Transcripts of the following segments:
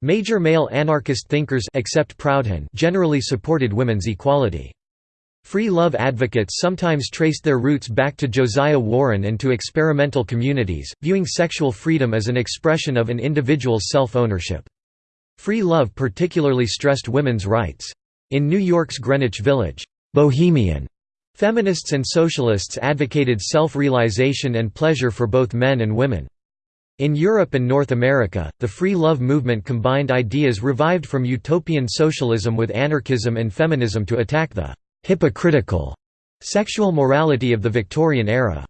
Major male anarchist thinkers except Proudhon generally supported women's equality. Free love advocates sometimes traced their roots back to Josiah Warren and to experimental communities, viewing sexual freedom as an expression of an individual's self-ownership. Free love particularly stressed women's rights. In New York's Greenwich Village, Bohemian feminists and socialists advocated self-realization and pleasure for both men and women. In Europe and North America, the free love movement combined ideas revived from utopian socialism with anarchism and feminism to attack the «hypocritical» sexual morality of the Victorian era.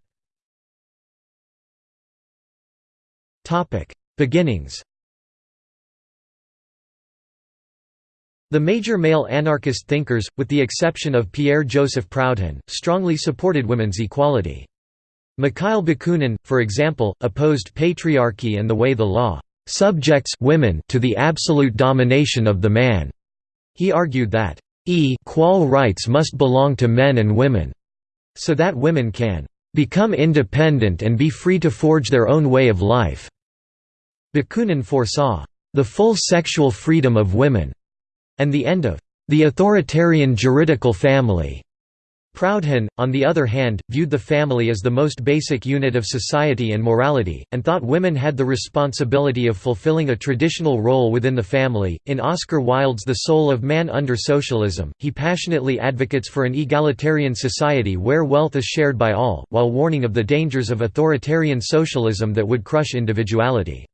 Beginnings The major male anarchist thinkers, with the exception of Pierre-Joseph Proudhon, strongly supported women's equality. Mikhail Bakunin, for example, opposed patriarchy and the way the law subjects women to the absolute domination of the man. He argued that equal rights must belong to men and women, so that women can become independent and be free to forge their own way of life. Bakunin foresaw the full sexual freedom of women and the end of the authoritarian juridical family. Proudhon, on the other hand, viewed the family as the most basic unit of society and morality, and thought women had the responsibility of fulfilling a traditional role within the family. In Oscar Wilde's The Soul of Man Under Socialism, he passionately advocates for an egalitarian society where wealth is shared by all, while warning of the dangers of authoritarian socialism that would crush individuality.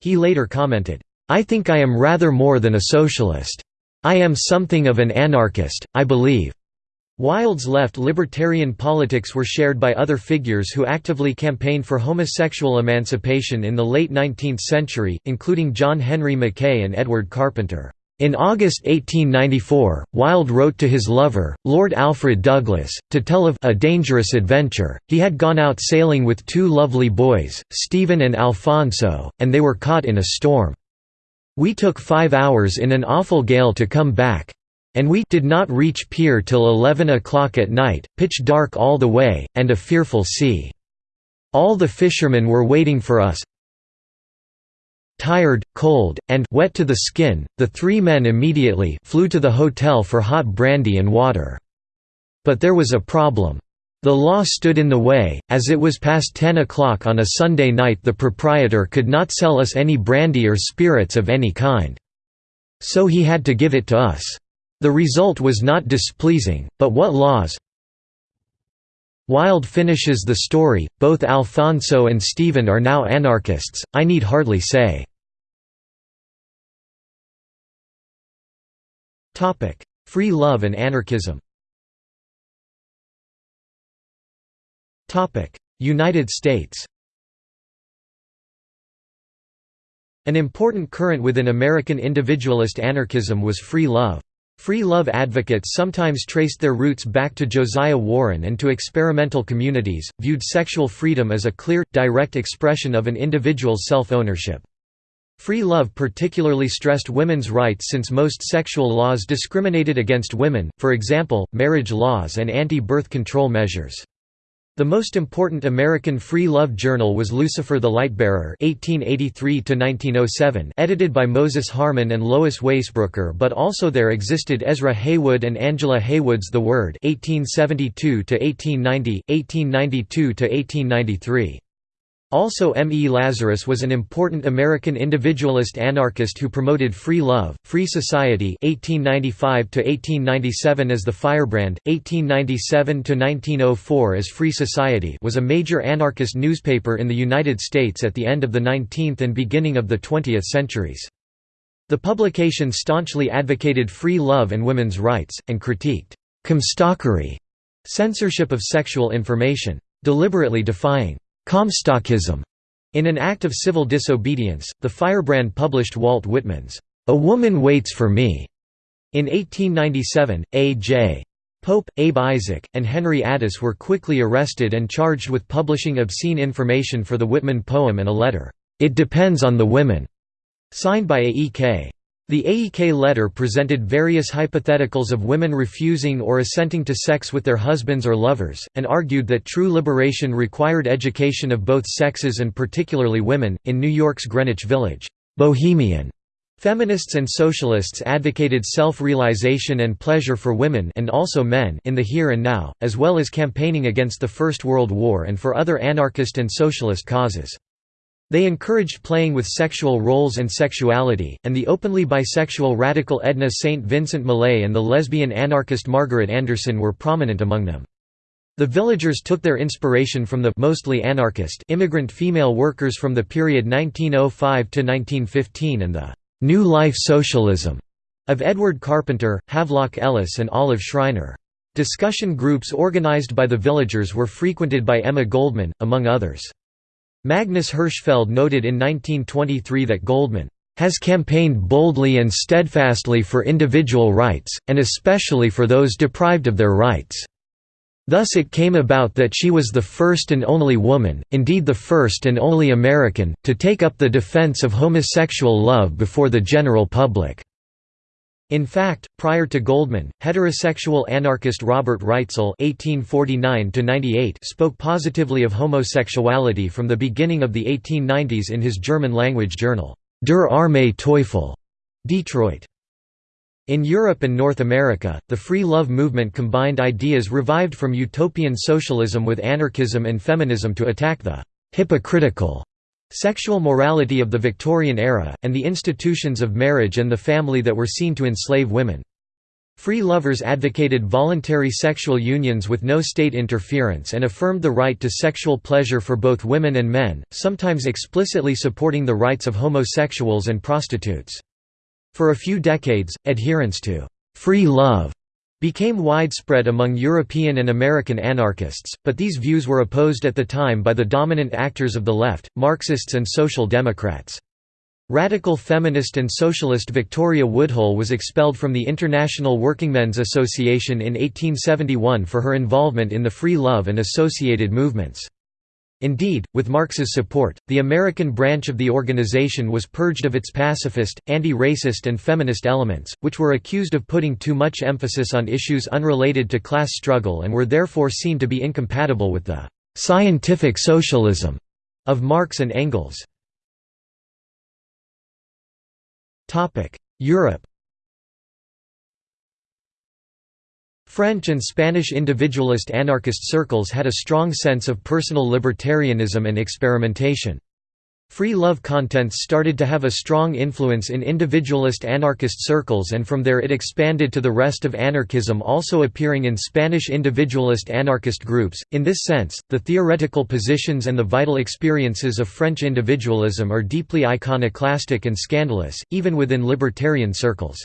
He later commented, I think I am rather more than a socialist. I am something of an anarchist, I believe. Wilde's left libertarian politics were shared by other figures who actively campaigned for homosexual emancipation in the late 19th century, including John Henry Mackay and Edward Carpenter. In August 1894, Wilde wrote to his lover, Lord Alfred Douglas, to tell of a dangerous adventure. He had gone out sailing with two lovely boys, Stephen and Alfonso, and they were caught in a storm. We took five hours in an awful gale to come back. And we did not reach pier till eleven o'clock at night, pitch dark all the way, and a fearful sea. All the fishermen were waiting for us. Tired, cold, and wet to the skin, the three men immediately flew to the hotel for hot brandy and water. But there was a problem. The law stood in the way, as it was past ten o'clock on a Sunday night the proprietor could not sell us any brandy or spirits of any kind. So he had to give it to us. The result was not displeasing, but what laws? Wilde finishes the story, both Alfonso and Stephen are now anarchists, I need hardly say. Free love and anarchism. United States. An important current within American individualist anarchism was free love. Free love advocates sometimes traced their roots back to Josiah Warren and to experimental communities, viewed sexual freedom as a clear, direct expression of an individual's self-ownership. Free love particularly stressed women's rights since most sexual laws discriminated against women, for example, marriage laws and anti-birth control measures. The most important American free love journal was Lucifer the Lightbearer (1883–1907), edited by Moses Harman and Lois Waisbrooker, but also there existed Ezra Heywood and Angela Heywood's The Word (1872–1890, 1892–1893). Also M. E. Lazarus was an important American individualist anarchist who promoted free love, free society 1895 as the Firebrand, 1897–1904 as Free Society was a major anarchist newspaper in the United States at the end of the 19th and beginning of the 20th centuries. The publication staunchly advocated free love and women's rights, and critiqued «comstockery» censorship of sexual information, deliberately defying Comstockism. In an act of civil disobedience, the Firebrand published Walt Whitman's A Woman Waits for Me. In 1897, A.J. Pope, Abe Isaac, and Henry Addis were quickly arrested and charged with publishing obscene information for the Whitman poem and a letter, It Depends on the Women, signed by A.E.K. The AEK letter presented various hypotheticals of women refusing or assenting to sex with their husbands or lovers, and argued that true liberation required education of both sexes and particularly women. In New York's Greenwich Village, Bohemian Feminists and socialists advocated self-realization and pleasure for women and also men in the here and now, as well as campaigning against the First World War and for other anarchist and socialist causes. They encouraged playing with sexual roles and sexuality, and the openly bisexual radical Edna St. Vincent Millay and the lesbian anarchist Margaret Anderson were prominent among them. The villagers took their inspiration from the mostly anarchist immigrant female workers from the period 1905 to 1915 and the New Life Socialism of Edward Carpenter, Havelock Ellis and Olive Schreiner. Discussion groups organized by the villagers were frequented by Emma Goldman, among others. Magnus Hirschfeld noted in 1923 that Goldman has campaigned boldly and steadfastly for individual rights, and especially for those deprived of their rights. Thus it came about that she was the first and only woman, indeed the first and only American, to take up the defense of homosexual love before the general public. In fact, prior to Goldman, heterosexual anarchist Robert Reitzel (1849–98) spoke positively of homosexuality from the beginning of the 1890s in his German-language journal Der Arme Teufel, Detroit. In Europe and North America, the free love movement combined ideas revived from utopian socialism with anarchism and feminism to attack the «hypocritical» sexual morality of the Victorian era, and the institutions of marriage and the family that were seen to enslave women. Free lovers advocated voluntary sexual unions with no state interference and affirmed the right to sexual pleasure for both women and men, sometimes explicitly supporting the rights of homosexuals and prostitutes. For a few decades, adherence to «free love» became widespread among European and American anarchists, but these views were opposed at the time by the dominant actors of the left, Marxists and Social Democrats. Radical feminist and socialist Victoria Woodhull was expelled from the International Workingmen's Association in 1871 for her involvement in the free love and associated movements. Indeed, with Marx's support, the American branch of the organization was purged of its pacifist, anti-racist and feminist elements, which were accused of putting too much emphasis on issues unrelated to class struggle and were therefore seen to be incompatible with the «scientific socialism» of Marx and Engels. Europe French and Spanish individualist anarchist circles had a strong sense of personal libertarianism and experimentation. Free love contents started to have a strong influence in individualist anarchist circles and from there it expanded to the rest of anarchism also appearing in Spanish individualist anarchist groups. In this sense, the theoretical positions and the vital experiences of French individualism are deeply iconoclastic and scandalous, even within libertarian circles.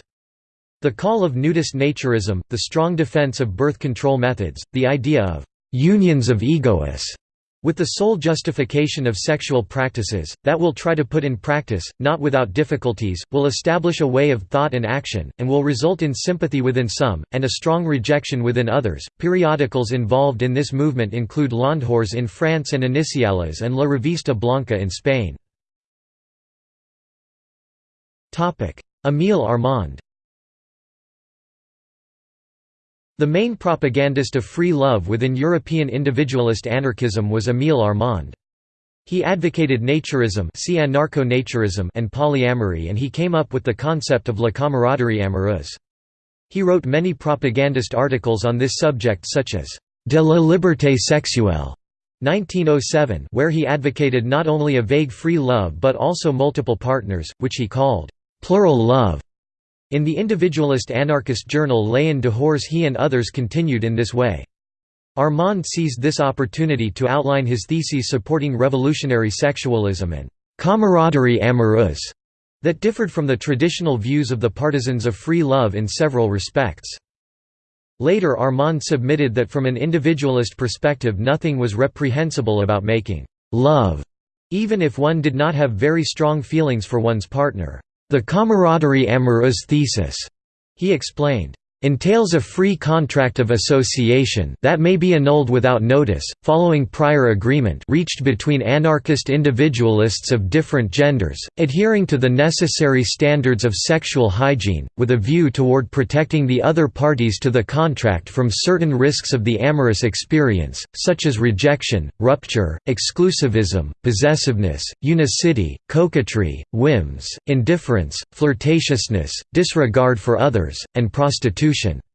The call of nudist naturism, the strong defense of birth control methods, the idea of «unions of egoists» with the sole justification of sexual practices, that will try to put in practice, not without difficulties, will establish a way of thought and action, and will result in sympathy within some, and a strong rejection within others. Periodicals involved in this movement include L'En Dehors in France and Iniciales and La Revista Blanca in Spain. Émile Armand The main propagandist of free love within European individualist anarchism was Émile Armand. He advocated naturism see anarcho-naturism and polyamory and he came up with the concept of la camaraderie amoureuse. He wrote many propagandist articles on this subject such as «De la liberté sexuelle» 1907 where he advocated not only a vague free love but also multiple partners, which he called «plural love» In the individualist anarchist journal L'En Dehors he and others continued in this way. Armand seized this opportunity to outline his theses supporting revolutionary sexualism and camaraderie amoureuse that differed from the traditional views of the partisans of free love in several respects. Later Armand submitted that from an individualist perspective nothing was reprehensible about making love, even if one did not have very strong feelings for one's partner. The camaraderie amoureuse thesis, he explained, entails a free contract of association that may be annulled without notice, following prior agreement reached between anarchist individualists of different genders, adhering to the necessary standards of sexual hygiene, with a view toward protecting the other parties to the contract from certain risks of the amorous experience, such as rejection, rupture, exclusivism, possessiveness, unicity, coquetry, whims, indifference, flirtatiousness, disregard for others, and prostitution institution.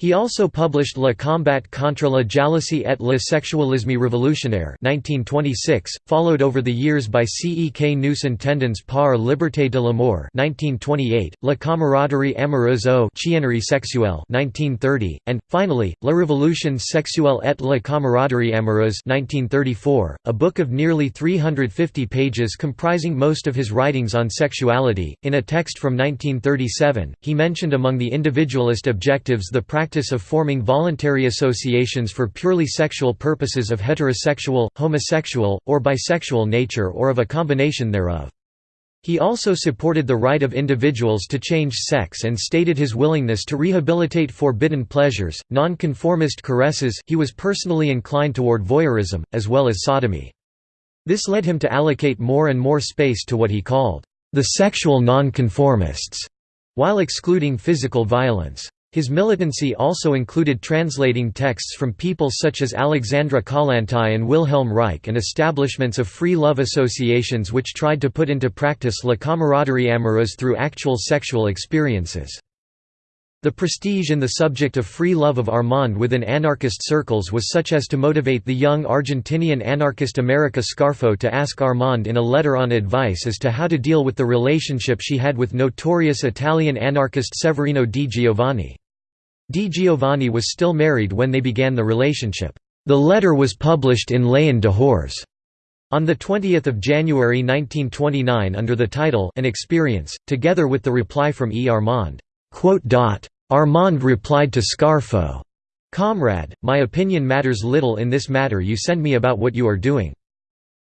He also published Le combat contre la jalousie et le sexualisme révolutionnaire 1926, followed over the years by Cek nous entendons par liberté de l'amour 1928, La camaraderie amoureuse au chiennerie sexuelle 1930, and, finally, La révolution sexuelle et la camaraderie amoureuse 1934, a book of nearly 350 pages comprising most of his writings on sexuality. In a text from 1937, he mentioned among the individualist objectives the practice practice of forming voluntary associations for purely sexual purposes of heterosexual, homosexual, or bisexual nature or of a combination thereof. He also supported the right of individuals to change sex and stated his willingness to rehabilitate forbidden pleasures, non-conformist caresses he was personally inclined toward voyeurism, as well as sodomy. This led him to allocate more and more space to what he called, "...the sexual nonconformists", while excluding physical violence. His militancy also included translating texts from people such as Alexandra Kollontai and Wilhelm Reich and establishments of free love associations which tried to put into practice la camaraderie amoureuse through actual sexual experiences. The prestige in the subject of free love of Armand within anarchist circles was such as to motivate the young Argentinian anarchist America Scarfo to ask Armand in a letter on advice as to how to deal with the relationship she had with notorious Italian anarchist Severino di Giovanni. Di Giovanni was still married when they began the relationship. The letter was published in L'En Dehors on 20 January 1929 under the title An Experience, together with the reply from E. Armand. Armand replied to Scarfo, Comrade, my opinion matters little in this matter you send me about what you are doing.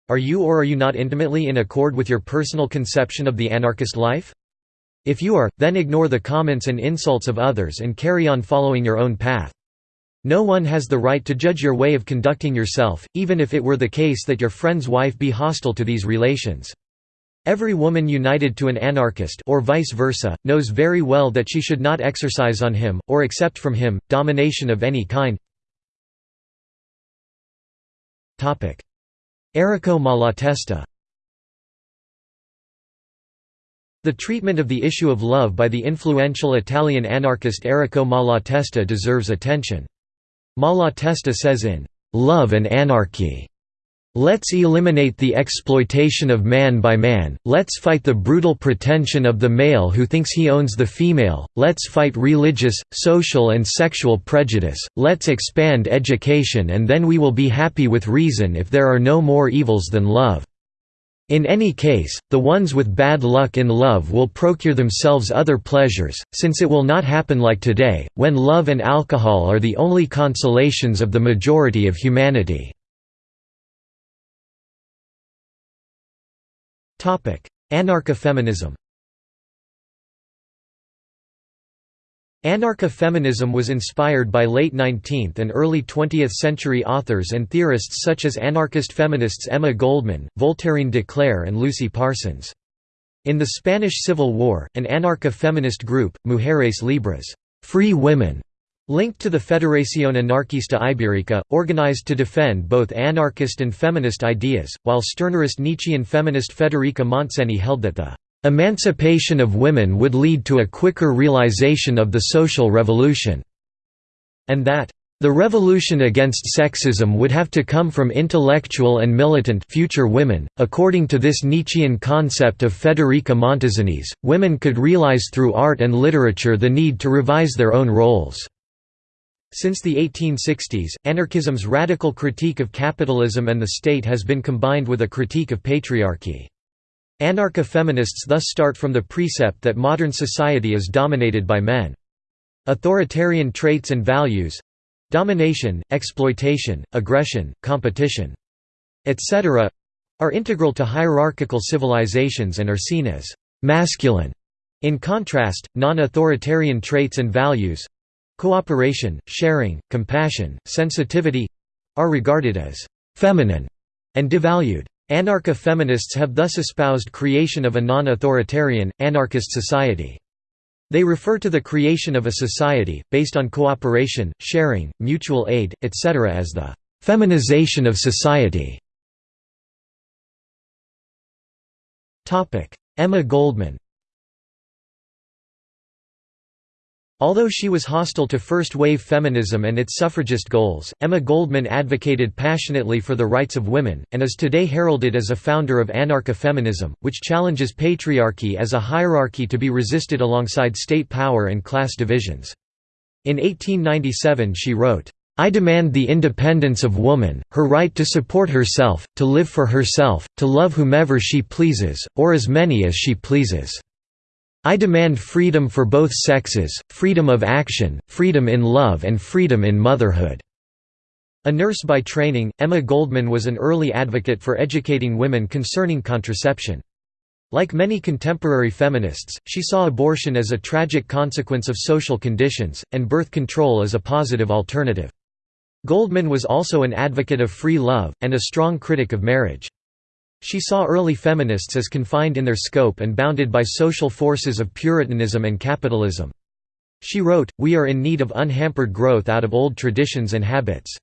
Are you or are you not intimately in accord with your personal conception of the anarchist life? If you are, then ignore the comments and insults of others and carry on following your own path. No one has the right to judge your way of conducting yourself, even if it were the case that your friend's wife be hostile to these relations. Every woman united to an anarchist or vice versa, knows very well that she should not exercise on him, or accept from him, domination of any kind. Errico Malatesta The treatment of the issue of love by the influential Italian anarchist Errico Malatesta deserves attention. Malatesta says in, "'Love and Anarchy' Let's eliminate the exploitation of man by man, let's fight the brutal pretension of the male who thinks he owns the female, let's fight religious, social and sexual prejudice, let's expand education and then we will be happy with reason if there are no more evils than love. In any case, the ones with bad luck in love will procure themselves other pleasures, since it will not happen like today, when love and alcohol are the only consolations of the majority of humanity. Anarcha-feminism Anarcha-feminism was inspired by late 19th and early 20th century authors and theorists such as anarchist feminists Emma Goldman, Voltairine de Cleyre and Lucy Parsons. In the Spanish Civil War, an anarcha-feminist group, Mujeres Libres free women", Linked to the Federación Anarquista Ibérica, organized to defend both anarchist and feminist ideas, while Stirnerist Nietzschean feminist Federica Montseny held that the "...emancipation of women would lead to a quicker realization of the social revolution", and that the revolution against sexism would have to come from intellectual and militant future women. According to this Nietzschean concept of Federica Montseny's, women could realize through art and literature the need to revise their own roles. Since the 1860s, anarchism's radical critique of capitalism and the state has been combined with a critique of patriarchy. Anarcha-feminists thus start from the precept that modern society is dominated by men. Authoritarian traits and values—domination, exploitation, aggression, competition, etc.—are integral to hierarchical civilizations and are seen as «masculine» In contrast, non-authoritarian traits and values—cooperation, sharing, compassion, sensitivity—are regarded as «feminine» and devalued. Anarcha-feminists have thus espoused creation of a non-authoritarian, anarchist society. They refer to the creation of a society, based on cooperation, sharing, mutual aid, etc. as the «feminization of society». Emma Goldman Although she was hostile to first-wave feminism and its suffragist goals, Emma Goldman advocated passionately for the rights of women, and is today heralded as a founder of anarcha-feminism, which challenges patriarchy as a hierarchy to be resisted alongside state power and class divisions. In 1897 she wrote, I demand the independence of woman, her right to support herself, to live for herself, to love whomever she pleases, or as many as she pleases. I demand freedom for both sexes, freedom of action, freedom in love and freedom in motherhood." A nurse by training, Emma Goldman was an early advocate for educating women concerning contraception. Like many contemporary feminists, she saw abortion as a tragic consequence of social conditions, and birth control as a positive alternative. Goldman was also an advocate of free love, and a strong critic of marriage. She saw early feminists as confined in their scope and bounded by social forces of Puritanism and capitalism. She wrote, We are in need of unhampered growth out of old traditions and habits.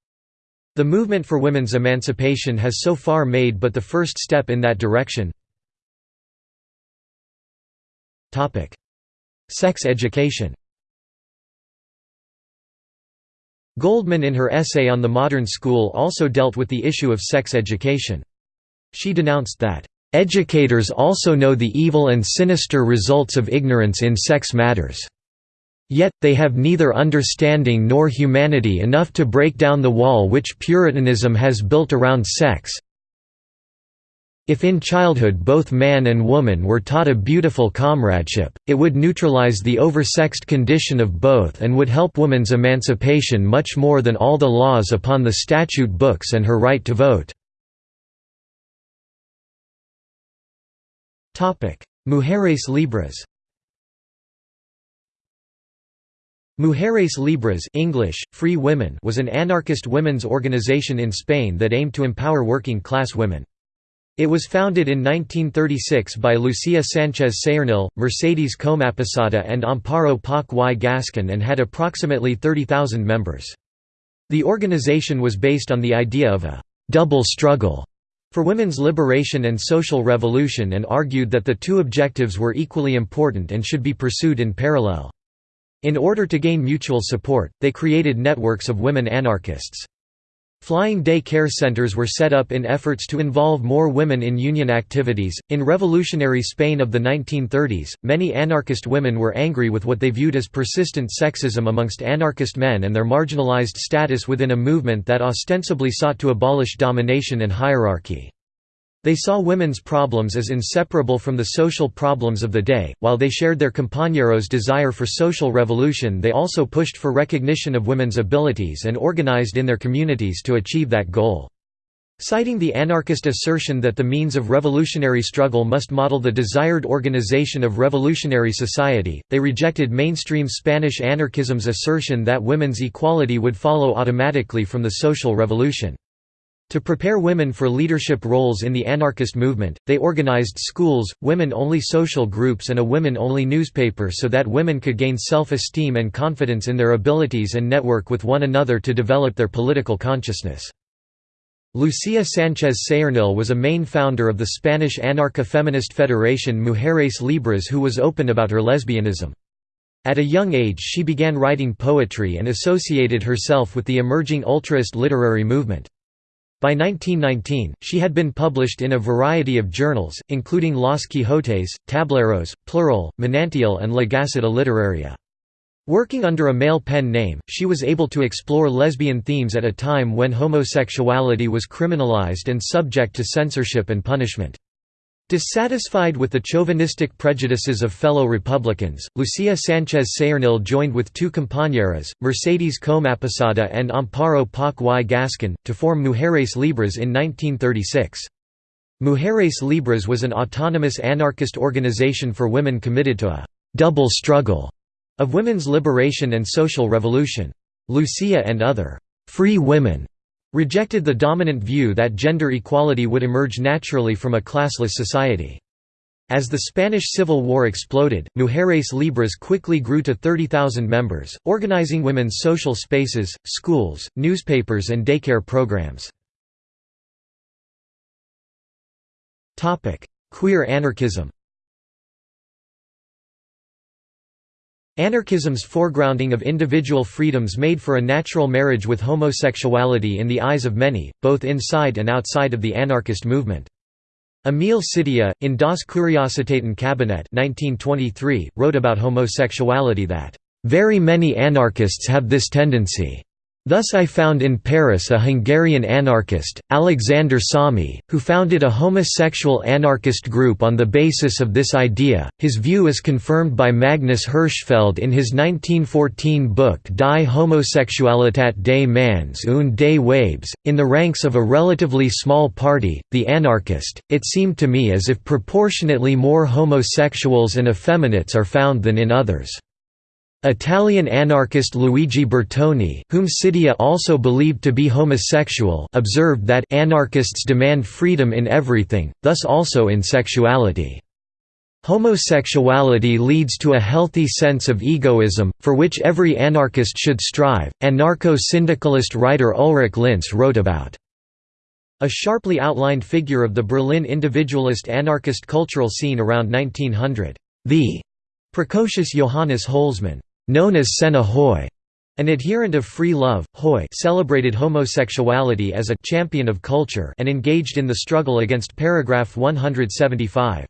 The movement for women's emancipation has so far made but the first step in that direction. Sex education Goldman in her essay on the modern school also dealt with the issue of sex education. She denounced that, "...educators also know the evil and sinister results of ignorance in sex matters. Yet, they have neither understanding nor humanity enough to break down the wall which Puritanism has built around sex, if in childhood both man and woman were taught a beautiful comradeship, it would neutralize the oversexed condition of both and would help woman's emancipation much more than all the laws upon the statute books and her right to vote. Mujeres Libres Mujeres Libres English, Free Women was an anarchist women's organization in Spain that aimed to empower working-class women. It was founded in 1936 by Lucia Sanchez Saornil, Mercedes Comaposada and Amparo Poch y Gascon and had approximately 30,000 members. The organization was based on the idea of a «double struggle» for women's liberation and social revolution and argued that the two objectives were equally important and should be pursued in parallel. In order to gain mutual support, they created networks of women anarchists. Flying day care centers were set up in efforts to involve more women in union activities. In revolutionary Spain of the 1930s, many anarchist women were angry with what they viewed as persistent sexism amongst anarchist men and their marginalized status within a movement that ostensibly sought to abolish domination and hierarchy. They saw women's problems as inseparable from the social problems of the day. While they shared their compañeros' desire for social revolution, they also pushed for recognition of women's abilities and organized in their communities to achieve that goal. Citing the anarchist assertion that the means of revolutionary struggle must model the desired organization of revolutionary society, they rejected mainstream Spanish anarchism's assertion that women's equality would follow automatically from the social revolution. To prepare women for leadership roles in the anarchist movement, they organized schools, women-only social groups and a women-only newspaper so that women could gain self-esteem and confidence in their abilities and network with one another to develop their political consciousness. Lucia Sanchez Saornil was a main founder of the Spanish anarcha-feminist federation Mujeres Libres who was open about her lesbianism. At a young age she began writing poetry and associated herself with the emerging ultraist literary movement. By 1919, she had been published in a variety of journals, including Los Quijotes, Tableros, Plural, Manantial and La Gaceta Literaria. Working under a male pen name, she was able to explore lesbian themes at a time when homosexuality was criminalized and subject to censorship and punishment. Dissatisfied with the chauvinistic prejudices of fellow Republicans, Lucia Sanchez Saornil joined with two compañeras, Mercedes Comaposada and Amparo Poch y Gascon, to form Mujeres Libres in 1936. Mujeres Libres was an autonomous anarchist organization for women committed to a double struggle of women's liberation and social revolution. Lucia and other free women rejected the dominant view that gender equality would emerge naturally from a classless society. As the Spanish Civil War exploded, Mujeres Libres quickly grew to 30,000 members, organizing women's social spaces, schools, newspapers and daycare programs. Queer anarchism Anarchism's foregrounding of individual freedoms made for a natural marriage with homosexuality in the eyes of many, both inside and outside of the anarchist movement. Emil Szittya, in Das Kuriositatenkabinett 1923, wrote about homosexuality that, "...very many anarchists have this tendency." Thus I found in Paris a Hungarian anarchist, Alexander Sommi, who founded a homosexual anarchist group on the basis of this idea. His view is confirmed by Magnus Hirschfeld in his 1914 book Die Homosexualität des Manns und des Weibes. In the ranks of a relatively small party, the anarchist, it seemed to me as if proportionately more homosexuals and effeminates are found than in others. Italian anarchist Luigi Bertoni, whom Szittya also believed to be homosexual, observed that anarchists demand freedom in everything, thus also in sexuality. Homosexuality leads to a healthy sense of egoism, for which every anarchist should strive. Anarcho-syndicalist writer Ulrich Linse wrote about a sharply outlined figure of the Berlin individualist anarchist cultural scene around 1900. The precocious Johannes Holzmann Known as Senna Hoy, an adherent of free love, Hoy celebrated homosexuality as a champion of culture and engaged in the struggle against paragraph 175.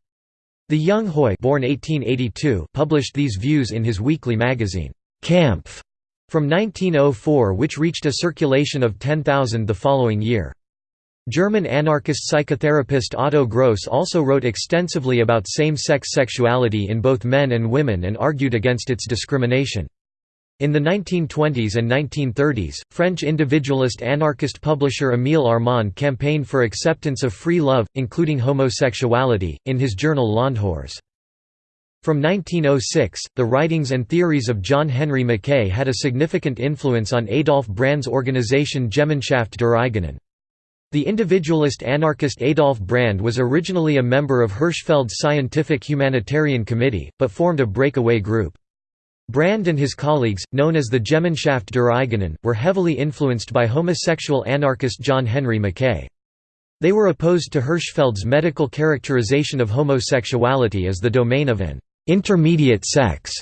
The young Hoy born 1882 published these views in his weekly magazine, Kampf, from 1904 which reached a circulation of 10,000 the following year. German anarchist psychotherapist Otto Gross also wrote extensively about same-sex sexuality in both men and women and argued against its discrimination. In the 1920s and 1930s, French individualist anarchist publisher Émile Armand campaigned for acceptance of free love, including homosexuality, in his journal L'En Dehors. From 1906, the writings and theories of John Henry Mackay had a significant influence on Adolf Brand's organization Gemeinschaft der Eigenen. The individualist anarchist Adolf Brand was originally a member of Hirschfeld's Scientific Humanitarian Committee, but formed a breakaway group. Brand and his colleagues, known as the Gemeinschaft der Eigenen, were heavily influenced by homosexual anarchist John Henry Mackay. They were opposed to Hirschfeld's medical characterization of homosexuality as the domain of an intermediate sex,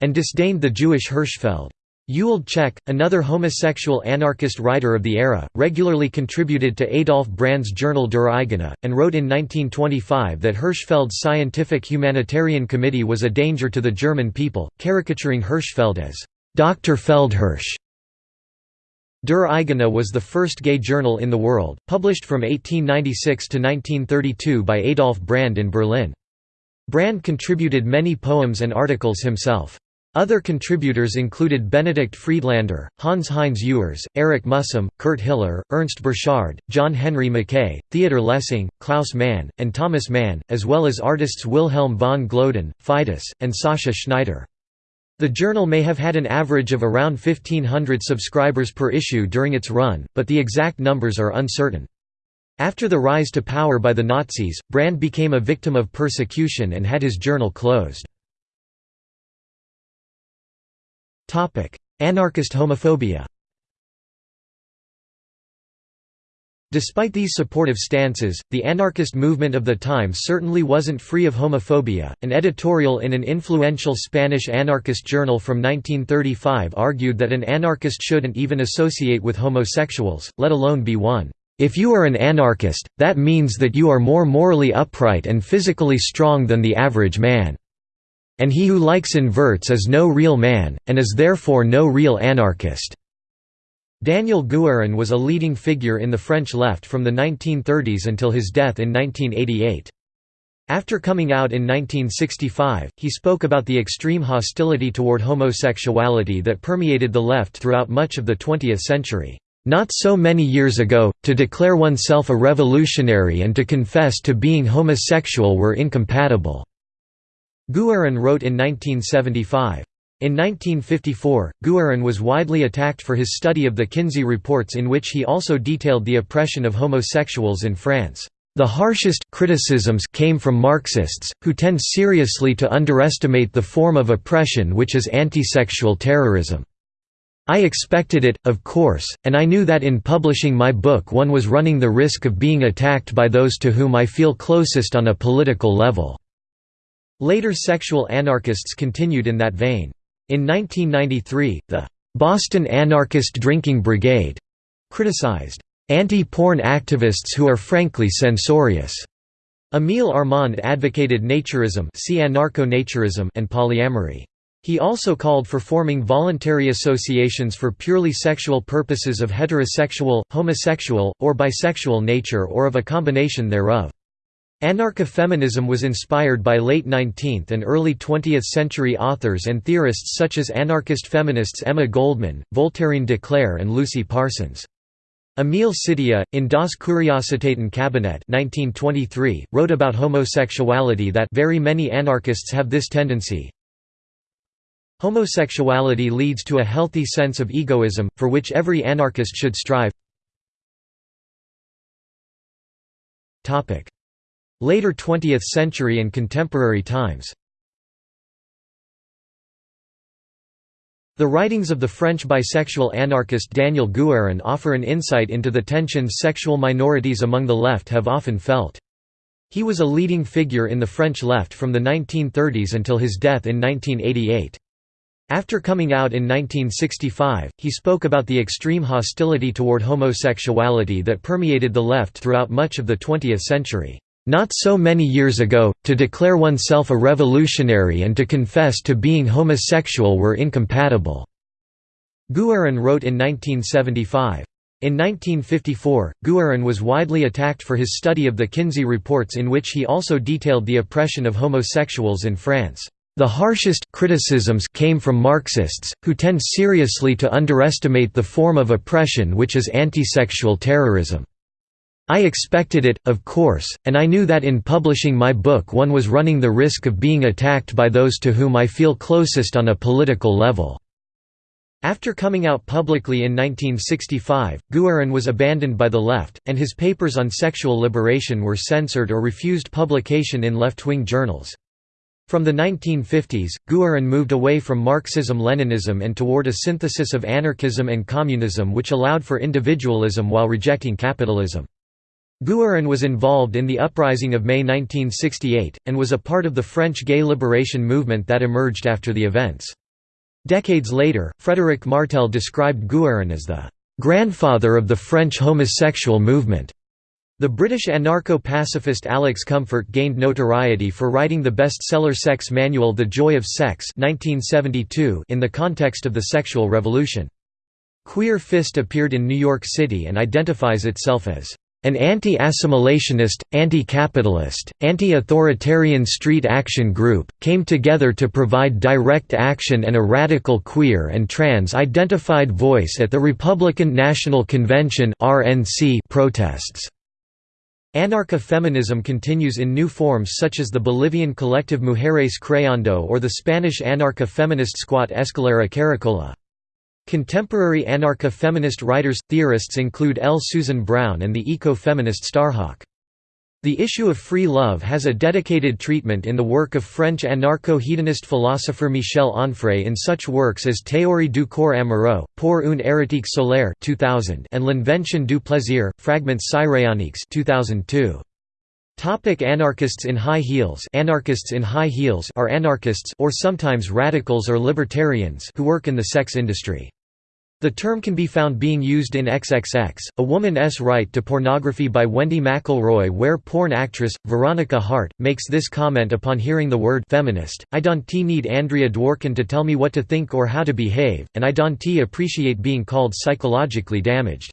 and disdained the Jewish Hirschfeld. Ewald Tscheck, another homosexual anarchist writer of the era, regularly contributed to Adolf Brand's journal Der Eigene, and wrote in 1925 that Hirschfeld's Scientific Humanitarian Committee was a danger to the German people, caricaturing Hirschfeld as Dr. Feldhirsch. Der Eigene was the first gay journal in the world, published from 1896 to 1932 by Adolf Brand in Berlin. Brand contributed many poems and articles himself. Other contributors included Benedikt Friedlander, Hans-Heinz Ewers, Erich Mühsam, Kurt Hiller, Ernst Burchard, John Henry Mackay, Theodor Lessing, Klaus Mann, and Thomas Mann, as well as artists Wilhelm von Gloeden, Fidus, and Sascha Schneider. The journal may have had an average of around 1500 subscribers per issue during its run, but the exact numbers are uncertain. After the rise to power by the Nazis, Brand became a victim of persecution and had his journal closed. Anarchist homophobia Despite these supportive stances, the anarchist movement of the time certainly wasn't free of homophobia. An editorial in an influential Spanish anarchist journal from 1935 argued that an anarchist shouldn't even associate with homosexuals, let alone be one. If you are an anarchist, that means that you are more morally upright and physically strong than the average man. And he who likes inverts is no real man, and is therefore no real anarchist." Daniel Guérin was a leading figure in the French left from the 1930s until his death in 1988. After coming out in 1965, he spoke about the extreme hostility toward homosexuality that permeated the left throughout much of the 20th century. Not so many years ago, to declare oneself a revolutionary and to confess to being homosexual were incompatible. Guerin wrote in 1975. In 1954, Guerin was widely attacked for his study of the Kinsey reports in which he also detailed the oppression of homosexuals in France. The harshest criticisms came from Marxists, who tend seriously to underestimate the form of oppression which is anti-sexual terrorism. I expected it, of course, and I knew that in publishing my book one was running the risk of being attacked by those to whom I feel closest on a political level." Later sexual anarchists continued in that vein. In 1993, the "'Boston Anarchist Drinking Brigade' criticized "'anti-porn activists who are frankly censorious'". Émile Armand advocated naturism, see anarcho-naturism and polyamory. He also called for forming voluntary associations for purely sexual purposes of heterosexual, homosexual, or bisexual nature or of a combination thereof. Anarcha-feminism was inspired by late 19th and early 20th century authors and theorists such as anarchist feminists Emma Goldman, Voltairine de Cleyre and Lucy Parsons. Emil Szittya, in Das Kuriositaten Kabinett 1923, wrote about homosexuality that very many anarchists have this tendency, Homosexuality leads to a healthy sense of egoism, for which every anarchist should strive. Later 20th century and contemporary times The writings of the French bisexual anarchist Daniel Guérin offer an insight into the tensions sexual minorities among the left have often felt. He was a leading figure in the French left from the 1930s until his death in 1988. After coming out in 1965, he spoke about the extreme hostility toward homosexuality that permeated the left throughout much of the 20th century. Not so many years ago, to declare oneself a revolutionary and to confess to being homosexual were incompatible." Guérin wrote in 1975. In 1954, Guérin was widely attacked for his study of the Kinsey reports in which he also detailed the oppression of homosexuals in France. The harshest criticisms came from Marxists, who tend seriously to underestimate the form of oppression which is anti-sexual terrorism. I expected it, of course, and I knew that in publishing my book one was running the risk of being attacked by those to whom I feel closest on a political level. After coming out publicly in 1965, Guérin was abandoned by the left, and his papers on sexual liberation were censored or refused publication in left-wing journals. From the 1950s, Guérin moved away from Marxism-Leninism and toward a synthesis of anarchism and communism which allowed for individualism while rejecting capitalism. Guérin was involved in the uprising of May 1968, and was a part of the French gay liberation movement that emerged after the events. Decades later, Frédéric Martel described Guérin as the "...grandfather of the French homosexual movement." The British anarcho-pacifist Alex Comfort gained notoriety for writing the bestseller sex manual The Joy of Sex 1972 in the context of the sexual revolution. Queer Fist appeared in New York City and identifies itself as an anti-assimilationist, anti-capitalist, anti-authoritarian street action group, came together to provide direct action and a radical queer and trans-identified voice at the Republican National Convention protests. Anarcha-feminism continues in new forms such as the Bolivian collective Mujeres Creando or the Spanish anarcha-feminist squat Escalera Caracola. Contemporary anarcha-feminist writers, theorists include L. Susan Brown and the eco-feminist Starhawk. The issue of free love has a dedicated treatment in the work of French anarcho-hedonist philosopher Michel Onfray in such works as Théorie du corps amoureux, Pour une érotique solaire 2000 and L'invention du plaisir, Fragments cyrénaïques 2002. Topic anarchists in high heels Anarchists in high heels are anarchists or sometimes radicals or libertarians who work in the sex industry. The term can be found being used in XXX, A Woman's Right to Pornography by Wendy McElroy where porn actress, Veronica Hart, makes this comment upon hearing the word feminist, I don't need Andrea Dworkin to tell me what to think or how to behave, and I don't appreciate being called psychologically damaged.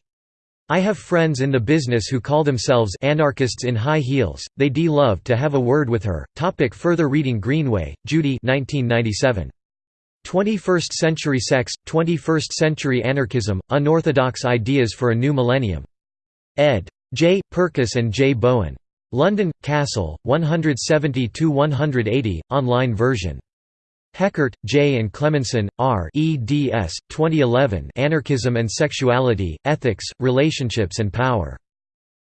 I have friends in the business who call themselves anarchists in high heels, they would love to have a word with her. Topic further reading Greenway, Judy 1997. 21st Century Sex, 21st Century Anarchism, Unorthodox Ideas for a New Millennium. ed. J. Purkis and J. Bowen. London, Cassell, 170–180, online version. Heckert, J. and Cleminson, R. eds. 2011 Anarchism and Sexuality, Ethics, Relationships and Power.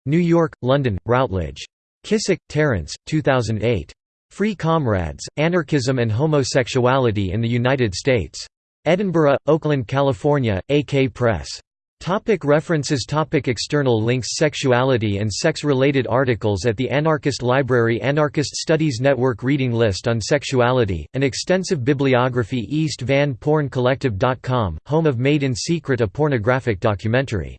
New York, London, Routledge. Kissack, Terence, 2008. Free Comrades, Anarchism and Homosexuality in the United States. Edinburgh, Oakland, California, AK Press. Topic references Topic External links Sexuality and sex-related articles at the Anarchist Library Anarchist Studies Network Reading list on sexuality, an extensive bibliography East Van Porn Collective.com, home of Made in Secret a pornographic documentary